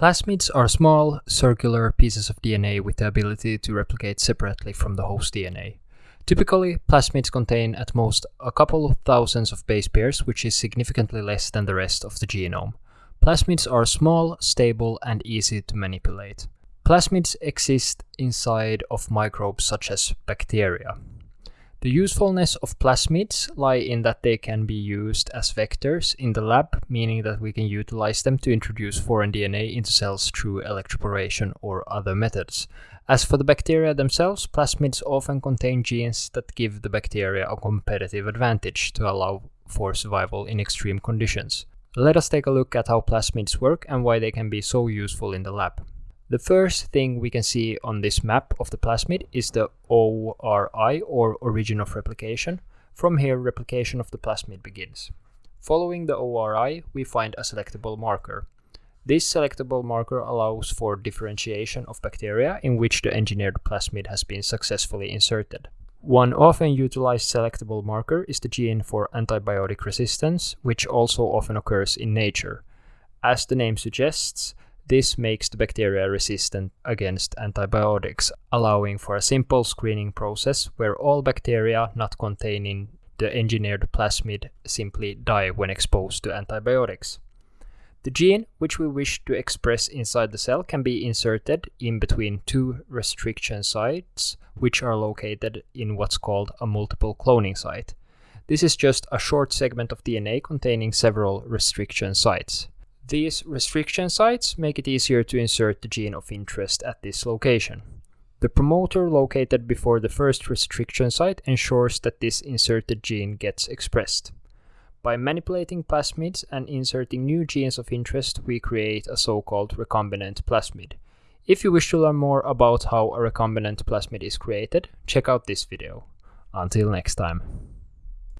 Plasmids are small, circular pieces of DNA with the ability to replicate separately from the host DNA. Typically, plasmids contain at most a couple of thousands of base pairs, which is significantly less than the rest of the genome. Plasmids are small, stable, and easy to manipulate. Plasmids exist inside of microbes such as bacteria. The usefulness of plasmids lie in that they can be used as vectors in the lab, meaning that we can utilize them to introduce foreign DNA into cells through electroporation or other methods. As for the bacteria themselves, plasmids often contain genes that give the bacteria a competitive advantage to allow for survival in extreme conditions. Let us take a look at how plasmids work and why they can be so useful in the lab. The first thing we can see on this map of the plasmid is the ORI or origin of replication. From here replication of the plasmid begins. Following the ORI we find a selectable marker. This selectable marker allows for differentiation of bacteria in which the engineered plasmid has been successfully inserted. One often utilized selectable marker is the gene for antibiotic resistance, which also often occurs in nature. As the name suggests, this makes the bacteria resistant against antibiotics, allowing for a simple screening process where all bacteria not containing the engineered plasmid simply die when exposed to antibiotics. The gene which we wish to express inside the cell can be inserted in between two restriction sites, which are located in what's called a multiple cloning site. This is just a short segment of DNA containing several restriction sites. These restriction sites make it easier to insert the gene of interest at this location. The promoter located before the first restriction site ensures that this inserted gene gets expressed. By manipulating plasmids and inserting new genes of interest, we create a so-called recombinant plasmid. If you wish to learn more about how a recombinant plasmid is created, check out this video. Until next time.